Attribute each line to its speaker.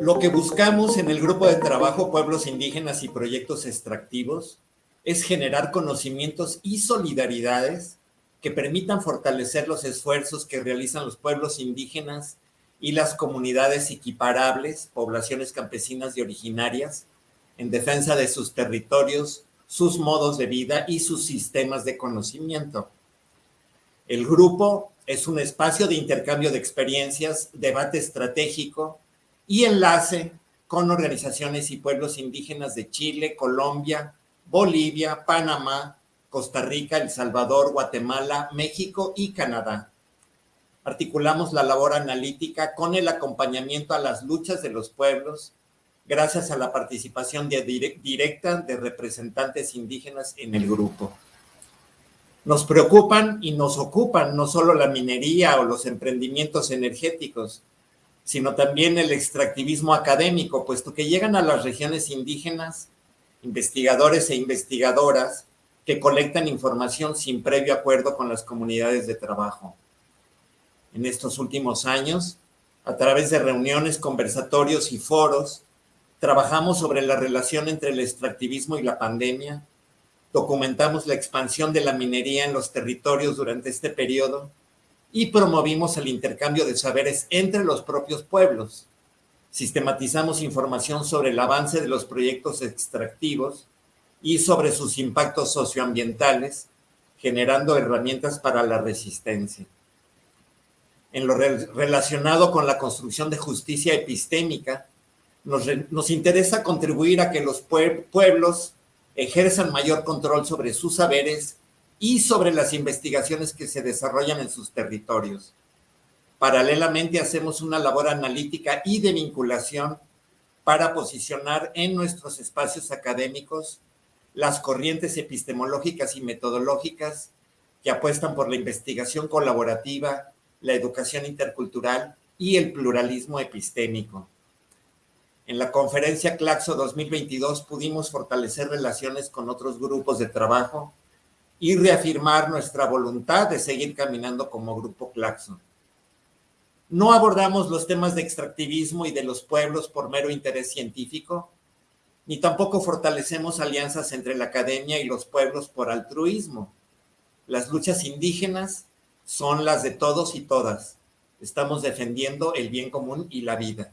Speaker 1: Lo que buscamos en el grupo de trabajo Pueblos Indígenas y Proyectos Extractivos es generar conocimientos y solidaridades que permitan fortalecer los esfuerzos que realizan los pueblos indígenas y las comunidades equiparables, poblaciones campesinas y originarias, en defensa de sus territorios, sus modos de vida y sus sistemas de conocimiento. El grupo es un espacio de intercambio de experiencias, debate estratégico, y enlace con organizaciones y pueblos indígenas de Chile, Colombia, Bolivia, Panamá, Costa Rica, El Salvador, Guatemala, México y Canadá. Articulamos la labor analítica con el acompañamiento a las luchas de los pueblos, gracias a la participación directa de representantes indígenas en el grupo. Nos preocupan y nos ocupan no solo la minería o los emprendimientos energéticos, sino también el extractivismo académico, puesto que llegan a las regiones indígenas investigadores e investigadoras que colectan información sin previo acuerdo con las comunidades de trabajo. En estos últimos años, a través de reuniones, conversatorios y foros, trabajamos sobre la relación entre el extractivismo y la pandemia, documentamos la expansión de la minería en los territorios durante este periodo y promovimos el intercambio de saberes entre los propios pueblos. Sistematizamos información sobre el avance de los proyectos extractivos y sobre sus impactos socioambientales, generando herramientas para la resistencia. En lo relacionado con la construcción de justicia epistémica, nos, interesa contribuir a que los pueblos ejerzan mayor control sobre sus saberes y sobre las investigaciones que se desarrollan en sus territorios. Paralelamente hacemos una labor analítica y de vinculación para posicionar en nuestros espacios académicos las corrientes epistemológicas y metodológicas que apuestan por la investigación colaborativa, la educación intercultural y el pluralismo epistémico. En la conferencia Claxo 2022 pudimos fortalecer relaciones con otros grupos de trabajo y reafirmar nuestra voluntad de seguir caminando como Grupo Claxon. No abordamos los temas de extractivismo y de los pueblos por mero interés científico, ni tampoco fortalecemos alianzas entre la academia y los pueblos por altruismo. Las luchas indígenas son las de todos y todas. Estamos defendiendo el bien común y la vida.